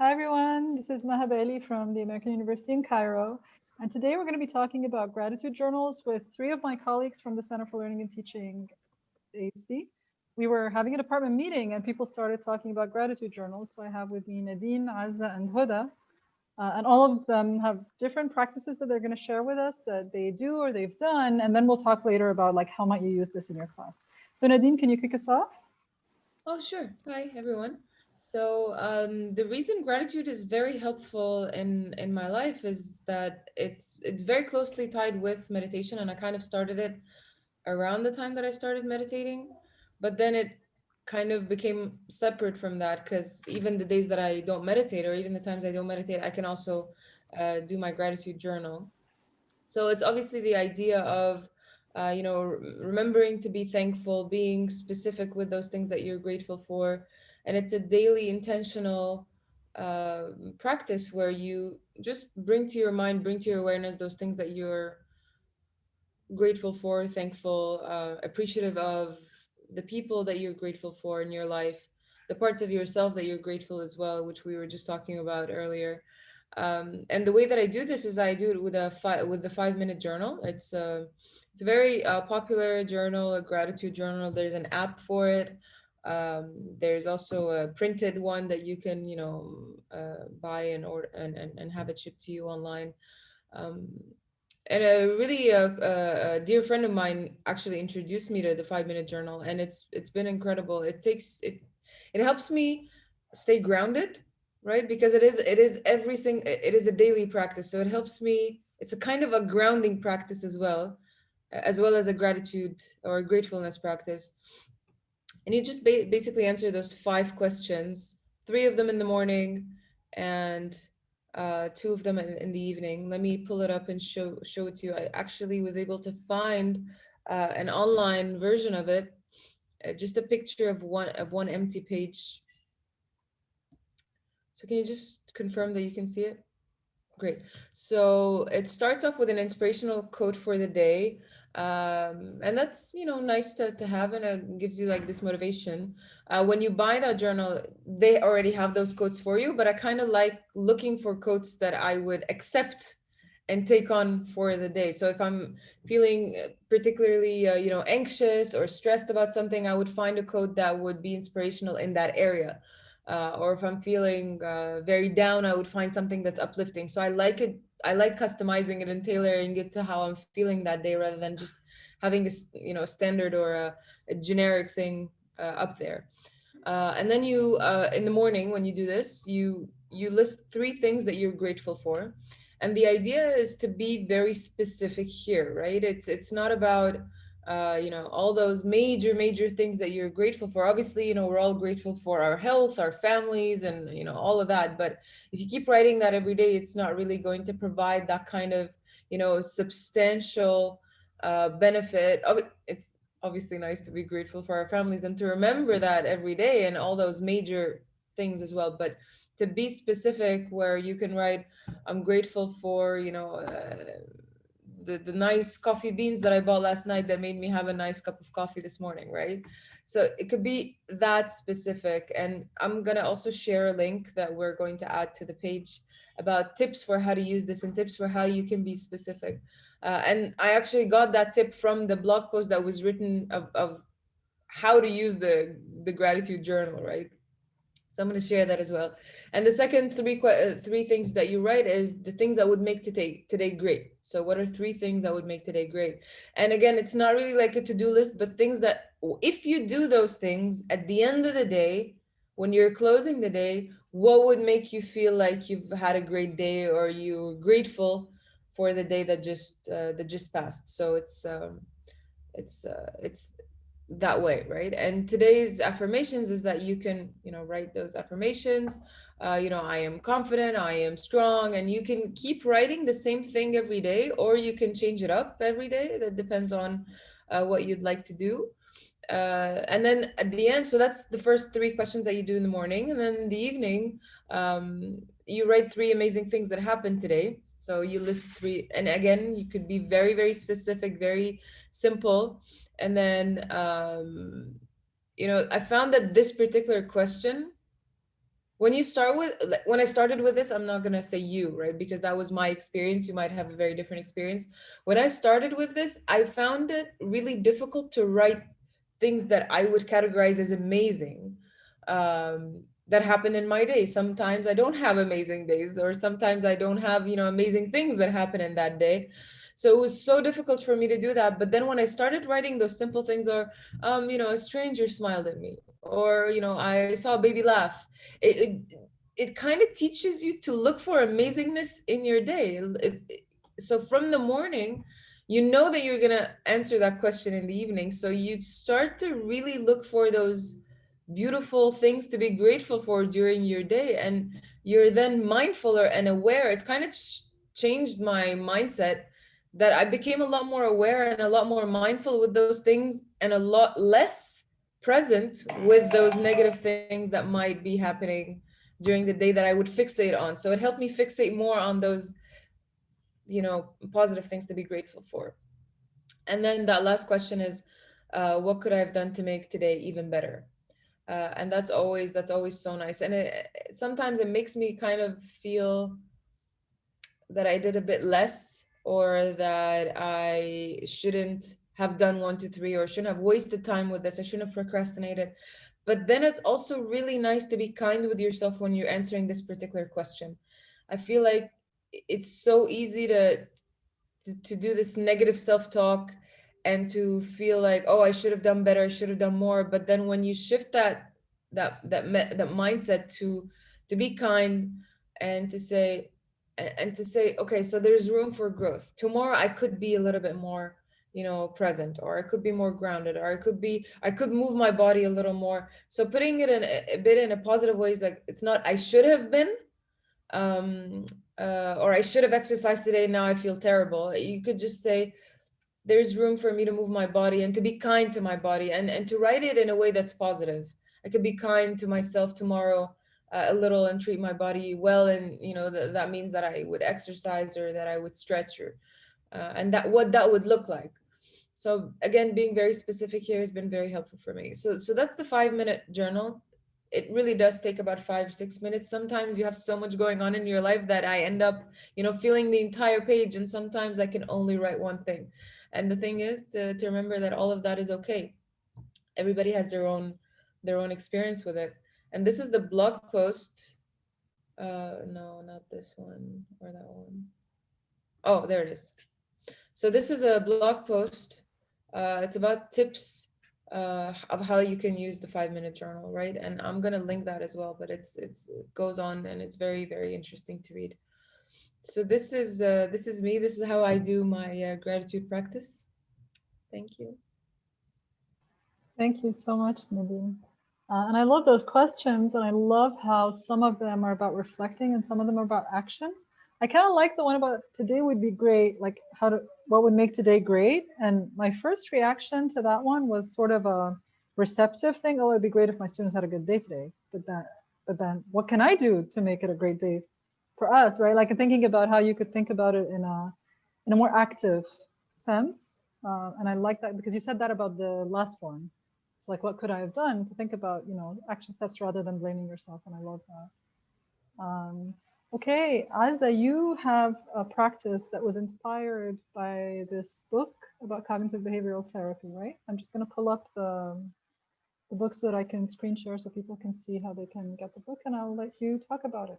Hi, everyone. This is Mahab from the American University in Cairo. And today we're going to be talking about gratitude journals with three of my colleagues from the Center for Learning and Teaching AUC. We were having a department meeting and people started talking about gratitude journals. So I have with me Nadine, Azza, and Hoda. Uh, and all of them have different practices that they're going to share with us that they do or they've done. And then we'll talk later about like how might you use this in your class. So Nadine, can you kick us off? Oh, sure. Hi, everyone. So um, the reason gratitude is very helpful in in my life is that it's it's very closely tied with meditation, and I kind of started it around the time that I started meditating, but then it kind of became separate from that because even the days that I don't meditate, or even the times I don't meditate, I can also uh, do my gratitude journal. So it's obviously the idea of uh, you know remembering to be thankful, being specific with those things that you're grateful for and it's a daily intentional uh, practice where you just bring to your mind bring to your awareness those things that you're grateful for thankful uh, appreciative of the people that you're grateful for in your life the parts of yourself that you're grateful as well which we were just talking about earlier um, and the way that I do this is I do it with a five with the five minute journal. It's a it's a very uh, popular journal, a gratitude journal. There's an app for it. Um, there's also a printed one that you can, you know, uh, buy and order and, and, and have it shipped to you online. Um, and a really uh, a, a, dear friend of mine actually introduced me to the five minute journal and it's it's been incredible. It takes it it helps me stay grounded right? Because it is it is everything it is a daily practice. So it helps me it's a kind of a grounding practice as well as well as a gratitude or a gratefulness practice and you just ba basically answer those five questions, three of them in the morning and uh, two of them in, in, the evening. Let me pull it up and show, show it to you. I actually was able to find uh, an online version of it, uh, just a picture of one, of one empty page. So can you just confirm that you can see it? Great. So it starts off with an inspirational quote for the day um, and that's you know nice to, to have and it gives you like this motivation. Uh, when you buy that journal they already have those quotes for you but i kind of like looking for quotes that i would accept and take on for the day. So if i'm feeling particularly uh, you know anxious or stressed about something i would find a quote that would be inspirational in that area. Uh, or if i'm feeling uh, very down i would find something that's uplifting. So i like it I like customizing it and tailoring it to how I'm feeling that day rather than just having a you know standard or a, a generic thing uh, up there. Uh, and then you uh, in the morning when you do this, you you list three things that you're grateful for. And the idea is to be very specific here, right? It's it's not about uh, you know, all those major, major things that you're grateful for. Obviously, you know, we're all grateful for our health, our families, and, you know, all of that. But if you keep writing that every day, it's not really going to provide that kind of, you know, substantial uh, benefit. It's obviously nice to be grateful for our families and to remember that every day and all those major things as well. But to be specific where you can write, I'm grateful for, you know, uh, the, the nice coffee beans that I bought last night that made me have a nice cup of coffee this morning, right? So it could be that specific. And I'm to also share a link that we're going to add to the page about tips for how to use this and tips for how you can be specific. Uh, and I actually got that tip from the blog post that was written of, of how to use the, the gratitude journal, right? So I'm going to share that as well. And the second three uh, three things that you write is the things that would make today today great. So what are three things that would make today great? And again, it's not really like a to-do list, but things that if you do those things at the end of the day, when you're closing the day, what would make you feel like you've had a great day or you're grateful for the day that just uh, that just passed. So it's um, it's uh, it's that way right? And today's affirmations is that you can you know write those affirmations. Uh, you know i am confident i am strong and you can keep writing the same thing every day or you can change it up every day. That depends on uh, what you'd like to do. Uh, and then at the end so that's the first three questions that you do in the morning. And then in the evening um, you write three amazing things that happened today so you list three and again you could be very very specific very simple. And then, um, you know, I found that this particular question when you start with when i started with this i'm not going to say you right? Because that was my experience. You might have a very different experience. When i started with this i found it really difficult to write things that i would categorize as amazing. Um, that happen in my day. Sometimes i don't have amazing days or sometimes i don't have you know amazing things that happen in that day. So it was so difficult for me to do that. But then when i started writing those simple things or um, you know a stranger smiled at me or you know i saw a baby laugh. It it, it kind of teaches you to look for amazingness in your day. It, it, so from the morning you know that you're going to answer that question in the evening. So you start to really look for those beautiful things to be grateful for during your day and you're then mindfuler and aware it kind of ch changed my mindset that i became a lot more aware and a lot more mindful with those things and a lot less present with those negative things that might be happening during the day that I would fixate on. So it helped me fixate more on those, you know, positive things to be grateful for. And then that last question is, uh, what could I have done to make today even better? Uh, and that's always that's always so nice. And it, sometimes it makes me kind of feel that I did a bit less or that I shouldn't have done one, two, three, or shouldn't have wasted time with this. I shouldn't have procrastinated. But then it's also really nice to be kind with yourself when you're answering this particular question. I feel like it's so easy to, to, to do this negative self-talk and to feel like, oh, I should have done better, I should have done more. But then when you shift that that that that mindset to to be kind and to say and to say, okay, so there's room for growth. Tomorrow I could be a little bit more you know present or i could be more grounded or i could be i could move my body a little more so putting it in a, a bit in a positive way is like it's not i should have been um uh, or i should have exercised today now i feel terrible you could just say there's room for me to move my body and to be kind to my body and and to write it in a way that's positive i could be kind to myself tomorrow uh, a little and treat my body well and you know th that means that i would exercise or that i would stretch or uh, and that what that would look like so again, being very specific here has been very helpful for me. So, so that's the five minute journal. It really does take about five, six minutes. Sometimes you have so much going on in your life that I end up, you know, filling the entire page and sometimes I can only write one thing. And the thing is to, to remember that all of that is okay. Everybody has their own, their own experience with it. And this is the blog post. Uh, no, not this one or that one. Oh, there it is. So this is a blog post. Uh, it's about tips uh, of how you can use the five minute journal, right? And I'm gonna link that as well, but it's it's it goes on and it's very, very interesting to read. So this is uh, this is me. This is how I do my uh, gratitude practice. Thank you. Thank you so much, Nadine. Uh, and I love those questions and I love how some of them are about reflecting and some of them are about action. I kind of like the one about today would be great, like how to, what would make today great. And my first reaction to that one was sort of a receptive thing. Oh, it'd be great if my students had a good day today. But that, but then what can I do to make it a great day for us, right? Like thinking about how you could think about it in a, in a more active sense. Uh, and I like that because you said that about the last one. Like, what could I have done to think about, you know, action steps rather than blaming yourself. And I love that. Um, Okay, Azza, you have a practice that was inspired by this book about cognitive behavioral therapy, right? I'm just going to pull up the, the book so that I can screen share so people can see how they can get the book and I'll let you talk about it.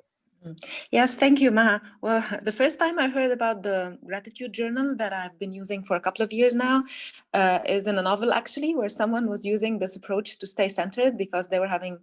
Yes, thank you, Maha. Well, the first time I heard about the gratitude journal that I've been using for a couple of years now uh, is in a novel, actually, where someone was using this approach to stay centered because they were having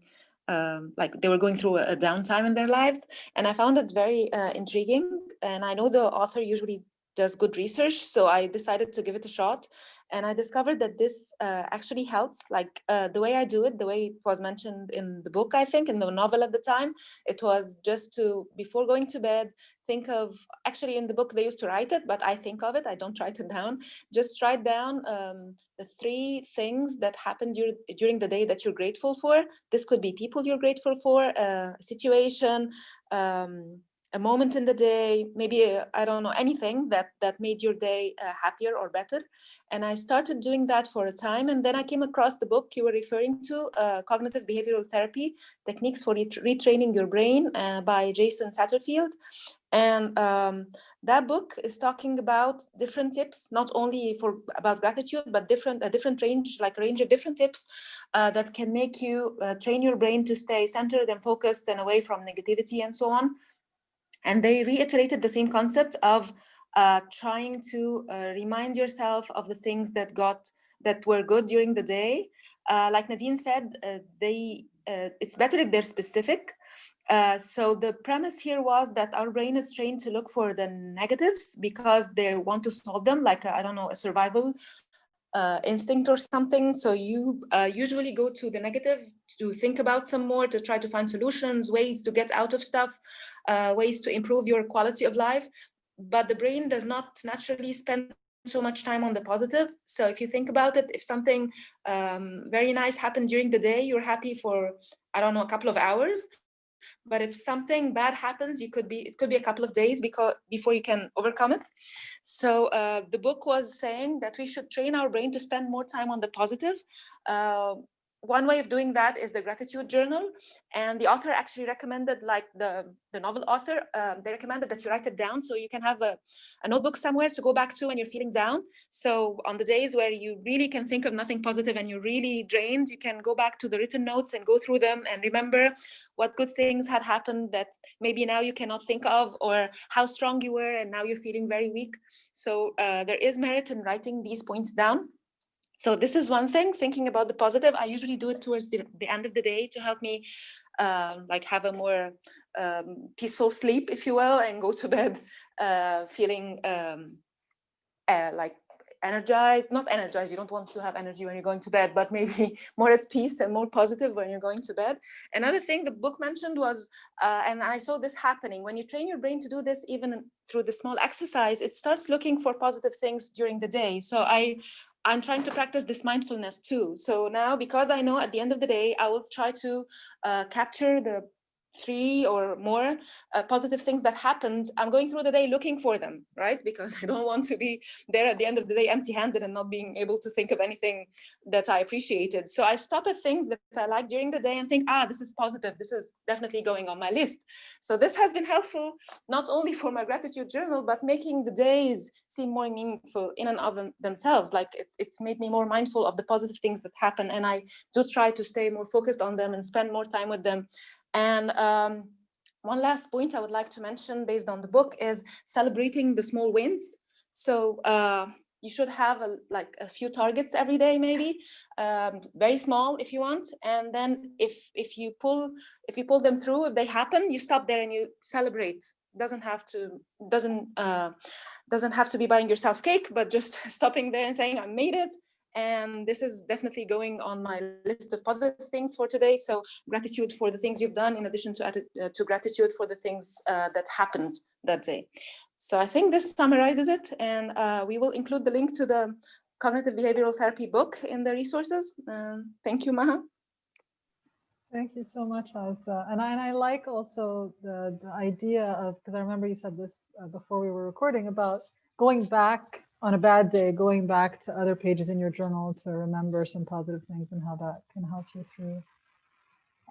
um, like they were going through a, a, downtime in their lives. And I found it very uh, intriguing. And I know the author usually does good research. So I decided to give it a shot. And I discovered that this uh, actually helps, like uh, the way I do it, the way it was mentioned in the book, I think, in the novel at the time, it was just to, before going to bed, think of, actually in the book they used to write it, but I think of it, I don't write it down, just write down um, the three things that happened dur during the day that you're grateful for. This could be people you're grateful for, uh, a situation, um, a moment in the day, maybe I I don't know anything that that made your day uh, happier or better. And I started doing that for a time, and then I came across the book you were referring to, uh, Cognitive Behavioral Therapy: Techniques for Ret- Retraining Your Brain uh, by Jason Satterfield. And um, that book is talking about different tips, not only for about gratitude, but different a different range, like range of different tips uh, that can make you uh, train your brain to stay centered and focused and away from negativity and so on. And they reiterated the same concept of uh, trying to uh, remind yourself of the things that got that were good during the day. Uh, like Nadine said, uh, they uh, it's better if they're specific. Uh, so the premise here was that our brain is trained to look for the negatives because they want to solve them, like I don't know, a survival uh, instinct or something. So you uh, usually go to the negative to think about some more, to try to find solutions, ways to get out of stuff, uh, ways to improve your quality of life. But the brain does not naturally spend so much time on the positive. So if you think about it, if something um, very nice happened during the day, you're happy for, I don't know, a couple of hours. But if something bad happens, you could be it could be a couple of days because before you can overcome it. So uh, the book was saying that we should train our brain to spend more time on the positive. Uh, one way of doing that is the gratitude journal and the author actually recommended like the the novel author um, they recommended that you write it down so you can have a, a notebook somewhere to go back to when you're feeling down. So on the days where you really can think of nothing positive and you're really drained you can go back to the written notes and go through them and remember what good things had happened that maybe now you cannot think of or how strong you were and now you're feeling very weak. So uh, there is merit in writing these points down so this is one thing, thinking about the positive. I usually do it towards the, the end of the day to help me um, like have a more um, peaceful sleep, if you will, and go to bed uh, feeling um, uh, like energized, not energized, you don't want to have energy when you're going to bed, but maybe more at peace and more positive when you're going to bed. Another thing the book mentioned was, uh, and I saw this happening, when you train your brain to do this, even through the small exercise, it starts looking for positive things during the day. So I, I'm trying to practice this mindfulness too. So now, because I know at the end of the day, I will try to uh, capture the three or more uh, positive things that happened, I'm going through the day looking for them, right? Because I don't want to be there at the end of the day empty-handed and not being able to think of anything that I appreciated. So I stop at things that I like during the day and think, ah, this is positive. This is definitely going on my list. So this has been helpful, not only for my gratitude journal, but making the days seem more meaningful in and of them, themselves. Like it, it's made me more mindful of the positive things that happen. And I do try to stay more focused on them and spend more time with them and um, one last point I would like to mention based on the book is celebrating the small wins. So uh, you should have a, like a few targets every day, maybe um, very small if you want. And then if if you pull if you pull them through, if they happen, you stop there and you celebrate. Doesn't have to doesn't uh, doesn't have to be buying yourself cake, but just stopping there and saying I made it and this is definitely going on my list of positive things for today. So gratitude for the things you've done in addition to, uh, to gratitude for the things uh, that happened that day. So I think this summarizes it and uh, we will include the link to the cognitive behavioral therapy book in the resources. Um, thank you, Maha. Thank you so much, Azza. And I, and I like also the, the idea of, because I remember you said this uh, before we were recording about going back on a bad day, going back to other pages in your journal to remember some positive things and how that can help you through.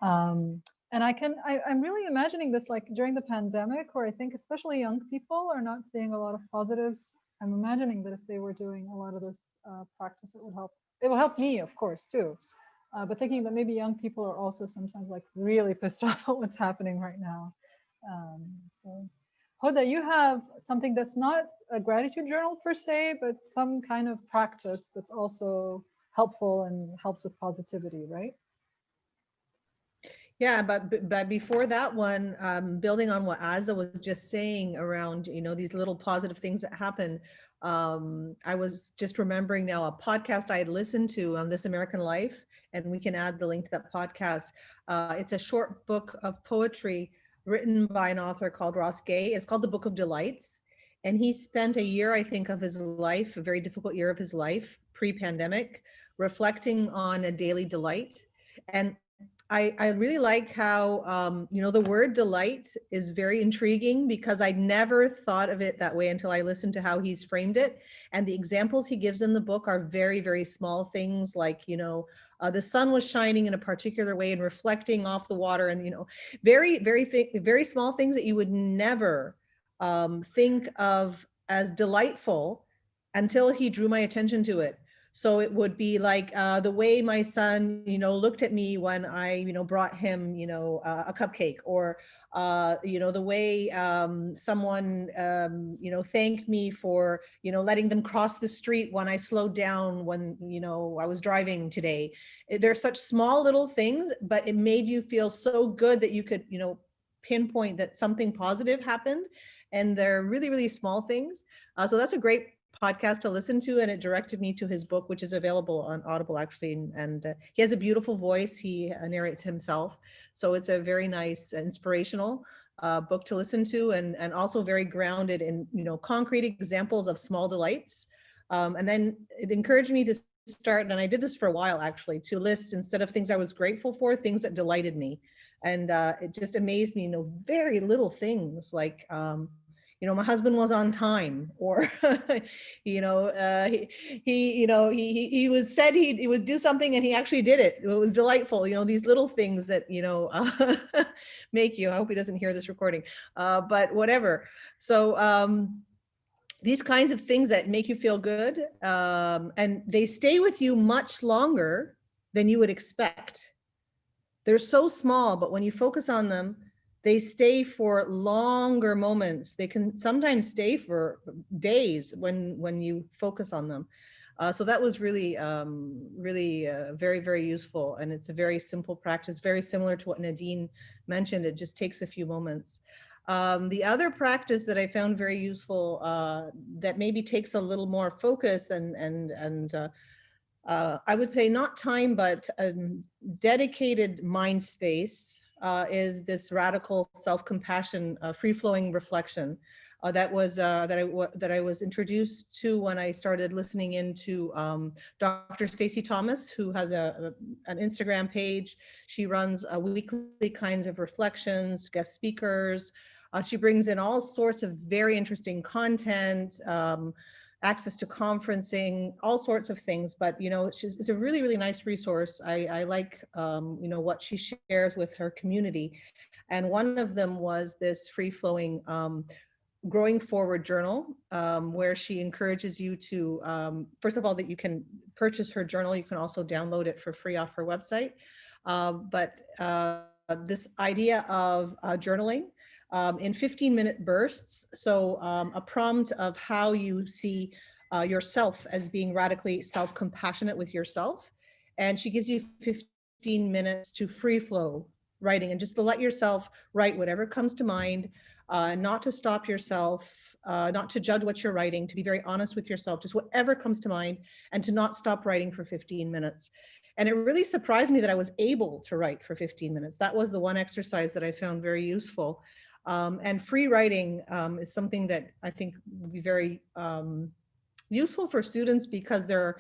Um, and I can, I, I'm really imagining this like during the pandemic, where I think especially young people are not seeing a lot of positives. I'm imagining that if they were doing a lot of this uh, practice, it would help. It will help me, of course, too. Uh, but thinking that maybe young people are also sometimes like really pissed off at what's happening right now. Um, so Hoda, you have something that's not a gratitude journal per se, but some kind of practice that's also helpful and helps with positivity, right? Yeah, but but before that one, um, building on what Azza was just saying around, you know, these little positive things that happen. Um, I was just remembering now a podcast I had listened to on This American Life, and we can add the link to that podcast. Uh, it's a short book of poetry written by an author called Ross Gay. It's called The Book of Delights. And he spent a year, I think, of his life, a very difficult year of his life, pre-pandemic, reflecting on a daily delight. And I, I really like how, um, you know, the word delight is very intriguing because I never thought of it that way until I listened to how he's framed it. And the examples he gives in the book are very, very small things like, you know, uh, the sun was shining in a particular way and reflecting off the water and, you know, very, very, very small things that you would never um, think of as delightful until he drew my attention to it. So it would be like uh, the way my son, you know, looked at me when I, you know, brought him, you know, uh, a cupcake or, uh, you know, the way um, someone, um, you know, thanked me for, you know, letting them cross the street when I slowed down when, you know, I was driving today. Eh, They're such small little things, but it made you feel so good that you could, you know, pinpoint that something positive happened. And they're really, really small things. Uh, so that's a great podcast to listen to and it directed me to his book which is available on audible actually and, and uh, he has a beautiful voice. He uh, narrates himself. So it's a very nice inspirational uh, book to listen to and and also very grounded in you know concrete examples of small delights. Um, and then it encouraged me to start and I did this for a while actually to list instead of things I was grateful for things that delighted me. And uh, it just amazed me you know very little things like um, you know, my husband was on time or, you know, uh, he, he, you know, he, he, he was said he, he would do something and he actually did it. It was delightful. You know, these little things that, you know, uh, make you, I hope he doesn't hear this recording, uh, but whatever. So, um, these kinds of things that make you feel good um, and they stay with you much longer than you would expect. They're so small, but when you focus on them, they stay for longer moments. They can sometimes stay for days when when you focus on them. Uh, so that was really, um, really uh, very, very useful. And it's a very simple practice, very similar to what Nadine mentioned. It just takes a few moments. Um, the other practice that I found very useful uh, that maybe takes a little more focus and, and, and uh, uh, I would say not time, but a dedicated mind space uh, is this radical self-compassion, uh, free-flowing reflection uh, that was uh, that I that I was introduced to when I started listening into um, Dr. Stacy Thomas, who has a, a, an Instagram page. She runs weekly kinds of reflections, guest speakers. Uh, she brings in all sorts of very interesting content. Um, access to conferencing, all sorts of things. But, you know, she's, it's a really, really nice resource. I, I like, um, you know, what she shares with her community. And one of them was this free flowing um, growing forward journal um, where she encourages you to, um, first of all, that you can purchase her journal. You can also download it for free off her website. Uh, but uh, this idea of uh, journaling um, in 15 minute bursts. So um, a prompt of how you see uh, yourself as being radically self-compassionate with yourself. And she gives you 15 minutes to free flow writing and just to let yourself write whatever comes to mind, uh, not to stop yourself, uh, not to judge what you're writing, to be very honest with yourself, just whatever comes to mind and to not stop writing for 15 minutes. And it really surprised me that I was able to write for 15 minutes. That was the one exercise that I found very useful. Um, and free writing um, is something that I think would be very um, useful for students because there,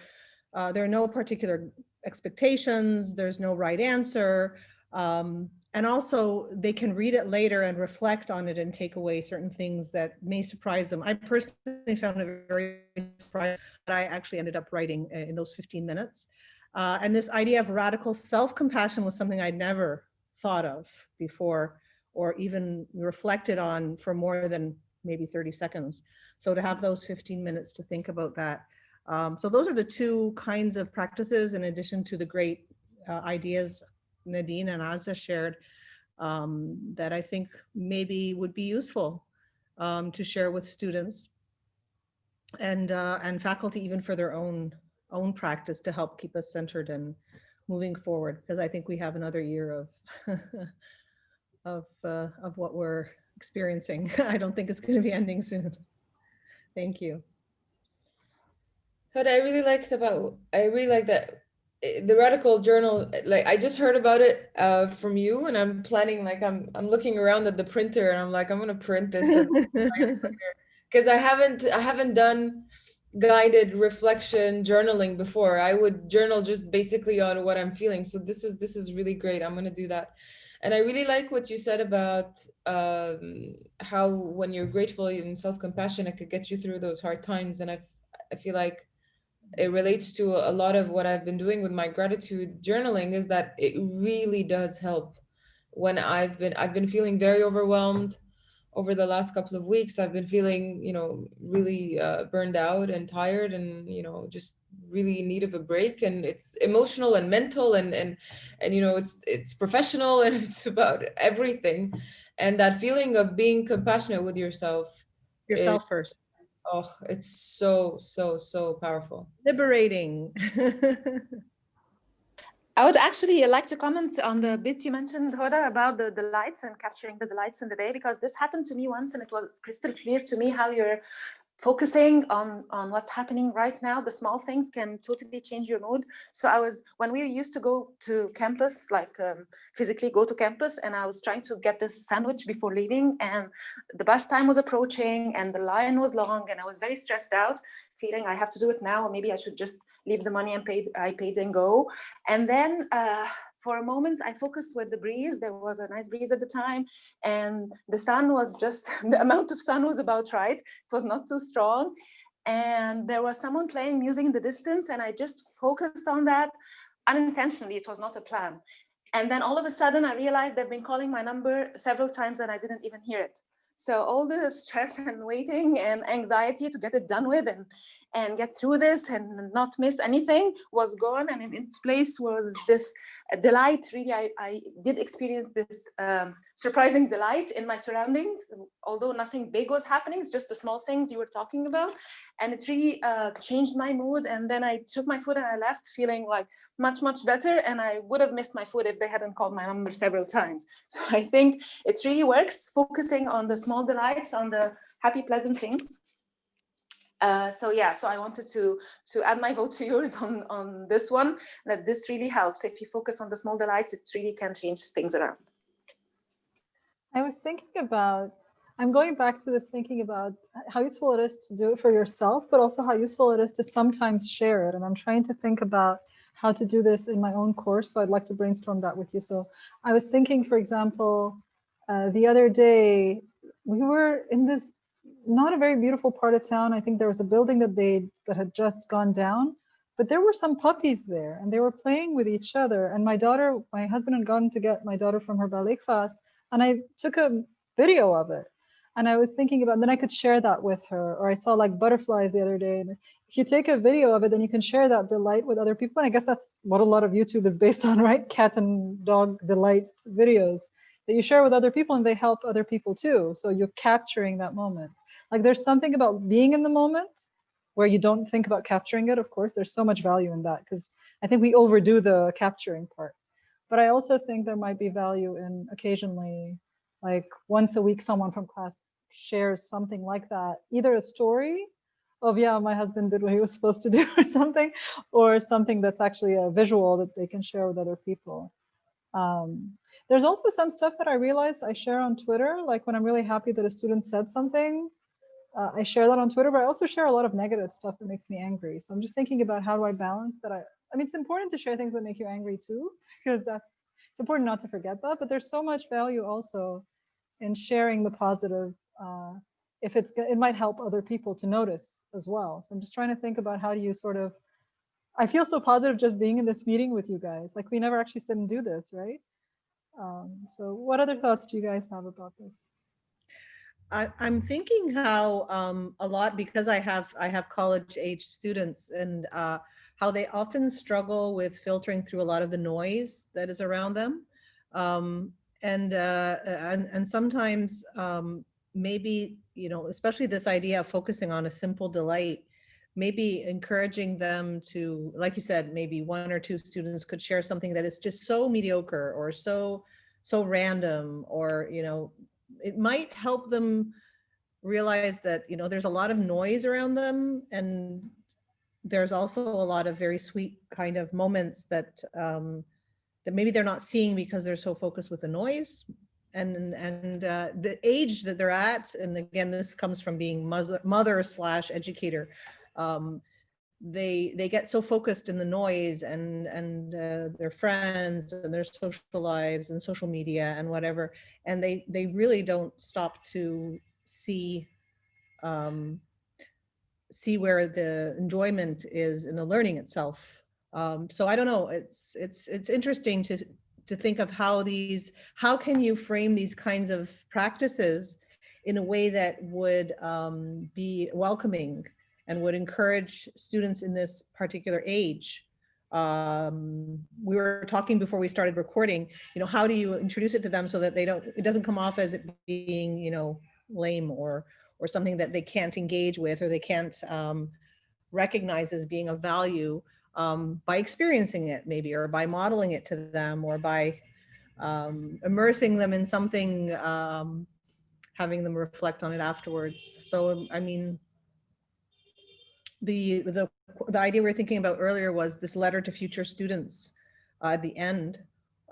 uh, there are no particular expectations, there's no right answer. Um, and also they can read it later and reflect on it and take away certain things that may surprise them. I personally found it very surprising that I actually ended up writing in those 15 minutes. Uh, and this idea of radical self-compassion was something I'd never thought of before or even reflected on for more than maybe 30 seconds. So to have those 15 minutes to think about that. Um, so those are the two kinds of practices in addition to the great uh, ideas Nadine and Azza shared um, that I think maybe would be useful um, to share with students and uh, and faculty even for their own own practice to help keep us centered and moving forward because I think we have another year of of, uh, of what we're experiencing. I don't think it's going to be ending soon. Thank you. What I really liked about, I really like that eh, the radical journal, like I just heard about it uh, from you and I'm planning, like I'm, I'm looking around at the printer and I'm like, I'm going to print this because I haven't, I haven't done guided reflection journaling before. I would journal just basically on what I'm feeling. So this is this is really great. I'm gonna do that. And I really like what you said about um, how when you're grateful and self-compassion, it could get you through those hard times. And I, I feel like it relates to a lot of what I've been doing with my gratitude journaling is that it really does help when I've been I've been feeling very overwhelmed over the last couple of weeks. I've been feeling, you know, really uh, burned out and tired and, you know, just really in need of a break and it's emotional and mental and and and you know it's it's professional and it's about everything and that feeling of being compassionate with yourself Yourself first. oh it's so so so powerful Liberating. I would actually like to comment on the bit you mentioned, Hoda, about the, the lights and capturing the lights in the day, because this happened to me once and it was crystal clear to me how you're focusing on on what's happening right now the small things can totally change your mood. So i was when we used to go to campus like um, physically go to campus and i was trying to get this sandwich before leaving and the bus time was approaching and the line was long and i was very stressed out feeling i have to do it now or maybe i should just leave the money and paid i paid and go. And then uh, for a moment I focused with the breeze. There was a nice breeze at the time and the sun was just, the amount of sun was about right. It was not too strong. And there was someone playing music in the distance and I just focused on that unintentionally. It was not a plan. And then all of a sudden I realized they've been calling my number several times and I didn't even hear it. So all the stress and waiting and anxiety to get it done with and and get through this and not miss anything was gone. And in its place was this delight. Really I, I did experience this um, surprising delight in my surroundings. Although nothing big was happening it's just the small things you were talking about. And it really uh, changed my mood. And then I took my food and I left feeling like much much better. And I would have missed my food if they hadn't called my number several times. So I think it really works focusing on the small delights on the happy pleasant things uh, so yeah, so I wanted to to add my vote to yours on on this one. That this really helps if you focus on the small delights, it really can change things around. I was thinking about. I'm going back to this thinking about how useful it is to do it for yourself, but also how useful it is to sometimes share it. And I'm trying to think about how to do this in my own course. So I'd like to brainstorm that with you. So I was thinking, for example, uh, the other day we were in this not a very beautiful part of town. I think there was a building that they that had just gone down, but there were some puppies there and they were playing with each other. And my daughter, my husband had gone to get my daughter from her ballet class and I took a video of it. And I was thinking about, then I could share that with her. Or I saw like butterflies the other day. And if you take a video of it, then you can share that delight with other people. And I guess that's what a lot of YouTube is based on, right? Cat and dog delight videos that you share with other people and they help other people too. So you're capturing that moment. Like there's something about being in the moment where you don't think about capturing it. Of course, there's so much value in that because I think we overdo the capturing part. But I also think there might be value in occasionally, like once a week, someone from class shares something like that, either a story of, yeah, my husband did what he was supposed to do or something, or something that's actually a visual that they can share with other people. Um, there's also some stuff that I realize I share on Twitter, like when I'm really happy that a student said something, uh, I share that on Twitter, but I also share a lot of negative stuff that makes me angry. So I'm just thinking about how do I balance that. I, I mean, it's important to share things that make you angry too, because that's, it's important not to forget that, but there's so much value also in sharing the positive. Uh, if it's, it might help other people to notice as well. So I'm just trying to think about how do you sort of, I feel so positive just being in this meeting with you guys. Like we never actually sit and do this, right? Um, so what other thoughts do you guys have about this? I, I'm thinking how um, a lot because I have I have college age students and uh, how they often struggle with filtering through a lot of the noise that is around them, um, and uh, and and sometimes um, maybe you know especially this idea of focusing on a simple delight, maybe encouraging them to like you said maybe one or two students could share something that is just so mediocre or so so random or you know it might help them realize that, you know, there's a lot of noise around them and there's also a lot of very sweet kind of moments that um, that maybe they're not seeing because they're so focused with the noise. And and uh, the age that they're at and again this comes from being mother, mother slash educator um, they they get so focused in the noise and and uh, their friends and their social lives and social media and whatever and they they really don't stop to see um, see where the enjoyment is in the learning itself. Um, so i don't know it's it's it's interesting to to think of how these how can you frame these kinds of practices in a way that would um, be welcoming and would encourage students in this particular age. Um, we were talking before we started recording, you know, how do you introduce it to them so that they don't, it doesn't come off as it being, you know, lame or, or something that they can't engage with or they can't um, recognize as being of value um, by experiencing it maybe, or by modeling it to them or by um, immersing them in something, um, having them reflect on it afterwards. So, I mean, the, the, the idea we were thinking about earlier was this letter to future students uh, at the end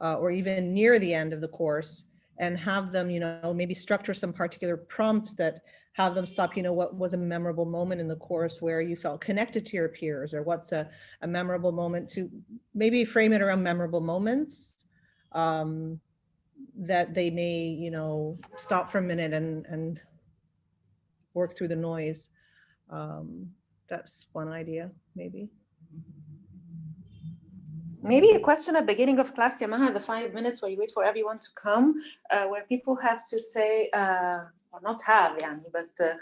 uh, or even near the end of the course and have them, you know, maybe structure some particular prompts that have them stop, you know, what was a memorable moment in the course where you felt connected to your peers or what's a, a memorable moment to maybe frame it around memorable moments um, that they may, you know, stop for a minute and, and work through the noise. Um, that's one idea, maybe. Maybe a question at the beginning of class, Yamaha, the five minutes where you wait for everyone to come, uh, where people have to say, uh, or not have, yani, but uh,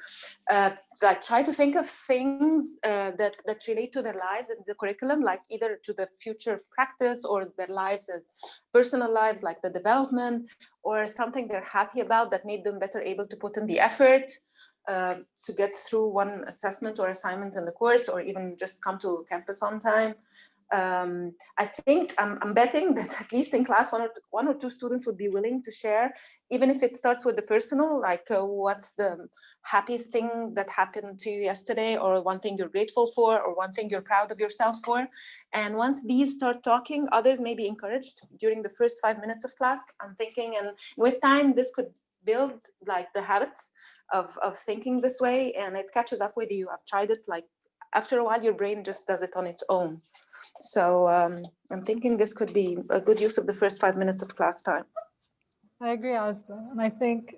uh, like try to think of things uh, that, that relate to their lives and the curriculum, like either to the future practice or their lives as personal lives, like the development, or something they're happy about that made them better able to put in the effort uh, to get through one assessment or assignment in the course or even just come to campus on time. Um, I think I'm, I'm, betting that at least in class one or, two, one or two students would be willing to share, even if it starts with the personal, like uh, what's the happiest thing that happened to you yesterday or one thing you're grateful for or one thing you're proud of yourself for. And once these start talking, others may be encouraged during the first five minutes of class. I'm thinking and with time, this could build like the habits of, of thinking this way and it catches up with you. I've tried it like after a while, your brain just does it on its own. So um, I'm thinking this could be a good use of the first five minutes of class time. I agree, Azza. And I think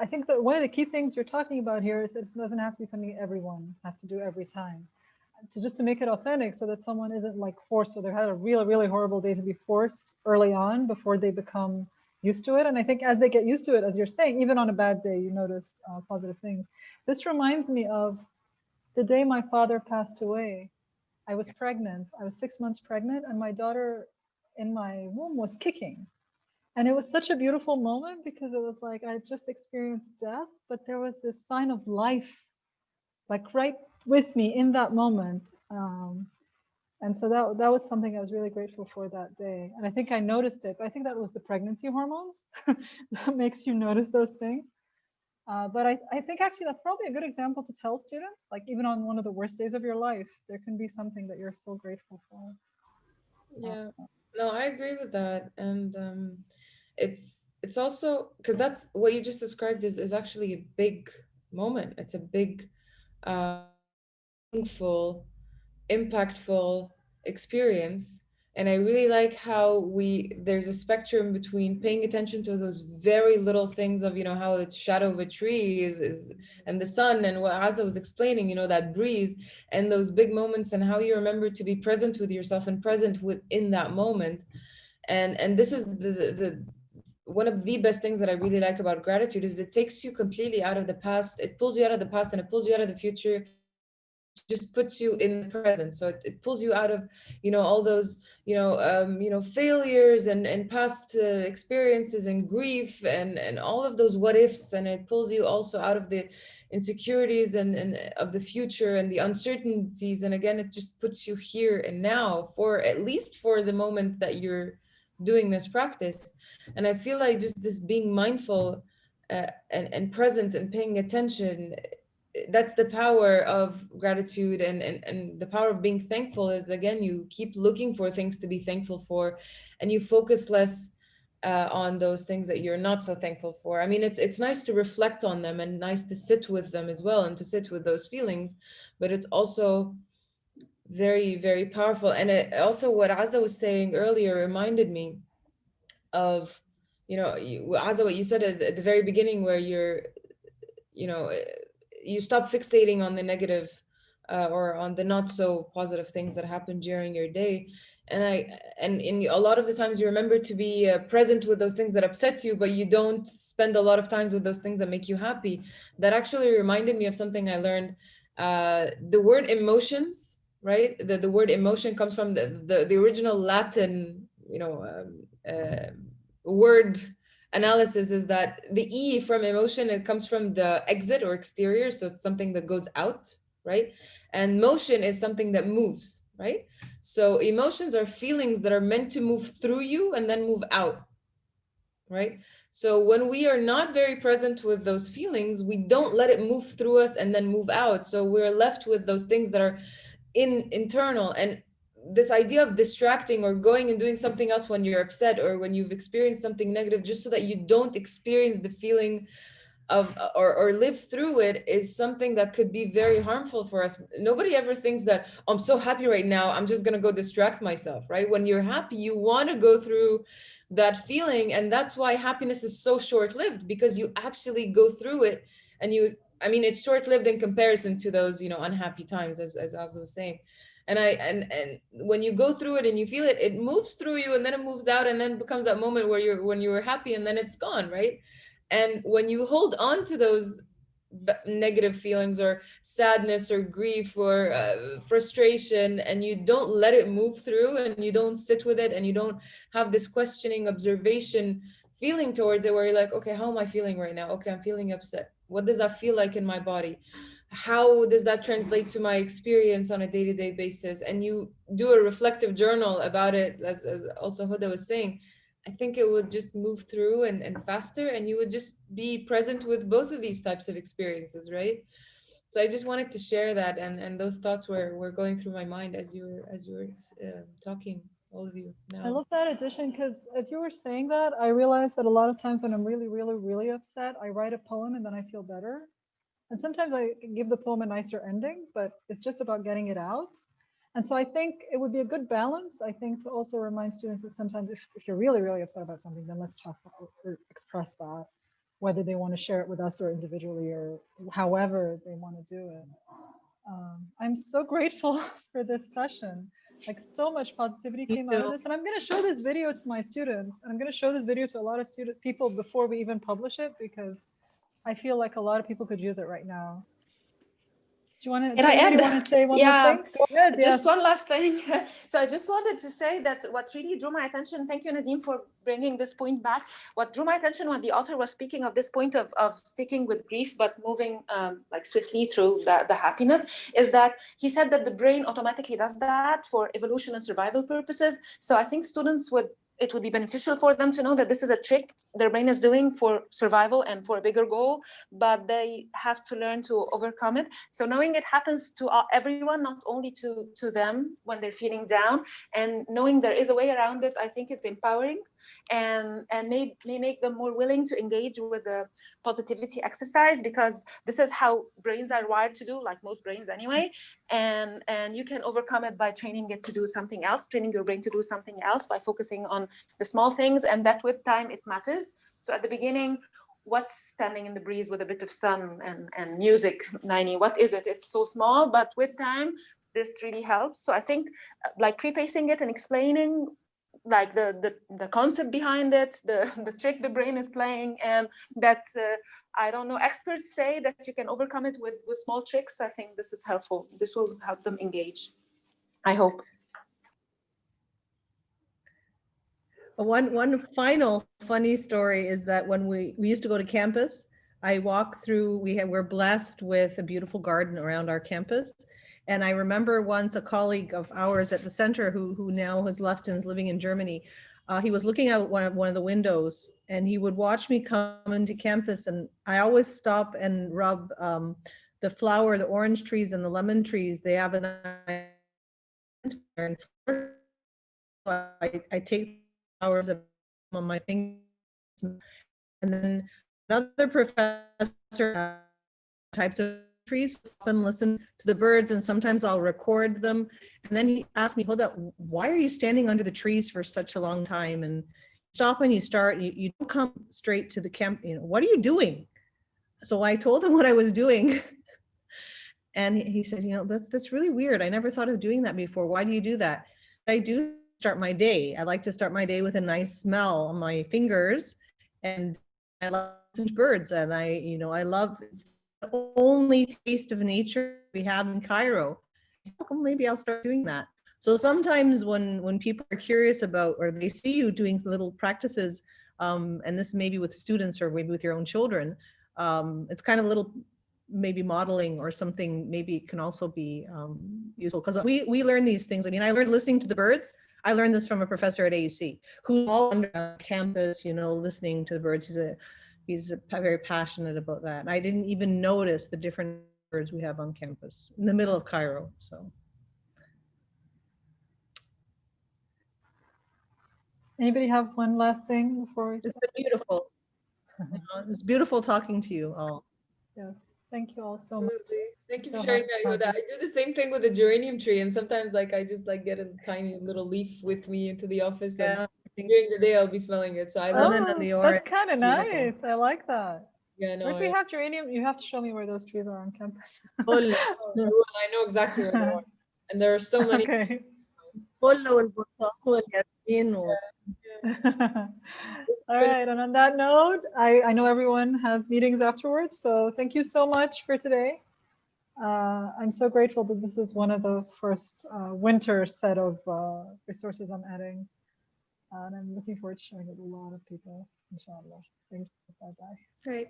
I think that one of the key things you're talking about here is it doesn't have to be something everyone has to do every time. To just to make it authentic so that someone isn't like forced or they've had a really, really horrible day to be forced early on before they become used to it. And I think as they get used to it, as you're saying, even on a bad day, you notice uh, positive things. This reminds me of the day my father passed away. I was pregnant. I was six months pregnant, and my daughter in my womb was kicking. And it was such a beautiful moment because it was like I just experienced death, but there was this sign of life, like right with me in that moment. Um, and so that that was something I was really grateful for that day. And I think I noticed it. I think that was the pregnancy hormones that makes you notice those things. Uh, but I, I think actually that's probably a good example to tell students, like even on one of the worst days of your life, there can be something that you're still grateful for. Yeah, no, I agree with that. And um, it's it's also because that's what you just described is, is actually a big moment. It's a big, uh, meaningful impactful experience and i really like how we there's a spectrum between paying attention to those very little things of you know how the shadow of a tree is, is and the sun and what Azza was explaining you know that breeze and those big moments and how you remember to be present with yourself and present within that moment and and this is the the one of the best things that I really like about gratitude is it takes you completely out of the past. It pulls you out of the past and it pulls you out of the future just puts you in the present. So it, it pulls you out of you know all those you know um, you know failures and and past uh, experiences and grief and and all of those what ifs. And it pulls you also out of the insecurities and, and of the future and the uncertainties. And again it just puts you here and now for at least for the moment that you're doing this practice. And i feel like just this being mindful uh, and, and present and paying attention that's the power of gratitude and, and and the power of being thankful is again you keep looking for things to be thankful for and you focus less uh, on those things that you're not so thankful for. I mean, it's it's nice to reflect on them and nice to sit with them as well and to sit with those feelings, but it's also very, very powerful. And it also what Azza was saying earlier reminded me of, you know, you, Azza, what you said at the very beginning where you're, you know, you stop fixating on the negative uh, or on the not so positive things that happen during your day. And i and in a lot of the times you remember to be uh, present with those things that upset you but you don't spend a lot of times with those things that make you happy. That actually reminded me of something i learned. Uh, the word emotions right? The, the word emotion comes from the, the, the original latin you know um, uh, word analysis is that the e from emotion it comes from the exit or exterior so it's something that goes out right and motion is something that moves right so emotions are feelings that are meant to move through you and then move out, right? So when we are not very present with those feelings, we don't let it move through us and then move out. So we're left with those things that are in internal and this idea of distracting or going and doing something else when you're upset or when you've experienced something negative just so that you don't experience the feeling of or, or live through it is something that could be very harmful for us. Nobody ever thinks that oh, i'm so happy right now i'm just going to go distract myself right? When you're happy you want to go through that feeling and that's why happiness is so short-lived because you actually go through it and you i mean it's short-lived in comparison to those you know unhappy times as as Azza was saying and i and and when you go through it and you feel it it moves through you and then it moves out and then becomes that moment where you're when you were happy and then it's gone right? And when you hold on to those negative feelings or sadness or grief or uh, frustration and you don't let it move through and you don't sit with it and you don't have this questioning observation feeling towards it where you're like okay how am i feeling right now? Okay i'm feeling upset. What does that feel like in my body how does that translate to my experience on a day-to-day -day basis and you do a reflective journal about it as, as also Hoda was saying I think it would just move through and, and faster and you would just be present with both of these types of experiences, right? So I just wanted to share that and, and those thoughts were, were going through my mind as you were, as you were uh, talking, all of you now. I love that addition because as you were saying that, I realized that a lot of times when I'm really, really, really upset, I write a poem and then I feel better. And sometimes I give the poem a nicer ending, but it's just about getting it out. And so I think it would be a good balance, I think, to also remind students that sometimes if, if you're really, really upset about something, then let's talk about or express that, whether they want to share it with us or individually or however they want to do it. Um, I'm so grateful for this session. Like so much positivity came out of this. And I'm going to show this video to my students. And I'm going to show this video to a lot of student people before we even publish it because I feel like a lot of people could use it right now. Do you want to, Can I add? want to say one Yeah, more thing? Ahead, Just one last thing. so I just wanted to say that what really drew my attention, thank you, Nadine, for bringing this point back. What drew my attention when the author was speaking of this point of, of sticking with grief, but moving um, like swiftly through the, the happiness, is that he said that the brain automatically does that for evolution and survival purposes. So I think students would it would be beneficial for them to know that this is a trick their brain is doing for survival and for a bigger goal, but they have to learn to overcome it. So knowing it happens to everyone, not only to, to them when they're feeling down, and knowing there is a way around it, I think it's empowering and, and may, may make them more willing to engage with the positivity exercise because this is how brains are wired to do, like most brains anyway. And, and you can overcome it by training it to do something else, training your brain to do something else by focusing on the small things and that with time it matters. So at the beginning, what's standing in the breeze with a bit of sun and, and music, Naini? What is it? It's so small, but with time, this really helps. So I think uh, like prefacing it and explaining like the, the, the concept behind it, the, the trick the brain is playing, and that, uh, I don't know, experts say that you can overcome it with, with small tricks. I think this is helpful. This will help them engage, I hope. One one final funny story is that when we we used to go to campus, I walk through. We have we're blessed with a beautiful garden around our campus, and I remember once a colleague of ours at the center who who now has left and is living in Germany. Uh, he was looking out one of one of the windows, and he would watch me come into campus, and I always stop and rub um, the flower, the orange trees, and the lemon trees. They have an I, I take of on my fingers. And then another professor uh, types of trees and listen to the birds and sometimes I'll record them. And then he asked me, hold up, why are you standing under the trees for such a long time? And stop when you start, you, you don't come straight to the camp, you know, what are you doing? So I told him what I was doing. And he- said, you know, that's, that's really weird. I never thought of doing that before. Why do you do that? I do start my day. I like to start my day with a nice smell on my fingers and I love birds and I, you know, I love only taste of nature we have in Cairo. So, "Oh, Maybe I'll start doing that. So sometimes when, when people are curious about, or they see you doing little practices, um, and this maybe with students or maybe with your own children, um, it's kind of a little maybe modeling or something maybe can also be um, useful because we we learn these things. I mean, I learned listening to the birds. I learned this from a professor at AUC who's all on campus, you know, listening to the birds. He's a he's very passionate about that. I didn't even notice the different birds we have on campus in the middle of Cairo. So Anybody have one last thing before we? it's been beautiful. It's beautiful talking to you all. Yes, thank you all so much. Absolutely. Thank you So for sharing that, about Yoda. I do the same thing with the geranium tree, and sometimes like I just like get a tiny little leaf with me into the office, and Yeah, during the day I'll be smelling it. So I love oh, it. That's kind of nice. I like that. Yeah, no. If we have geranium, you have to show me where those trees are on campus. Oh, Polo. Oh, I know exactly where they are. And there are so many. Okay. All right, and on that note, I, I know everyone has meetings afterwards, so thank you so much for today. Uh, I'm so grateful that this is one of the first uh, winter set of uh, resources I'm adding. And I'm looking forward to sharing it with a lot of people, inshallah. Thank you. Bye-bye. Great.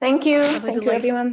Thank you. Have Thank you, everyone.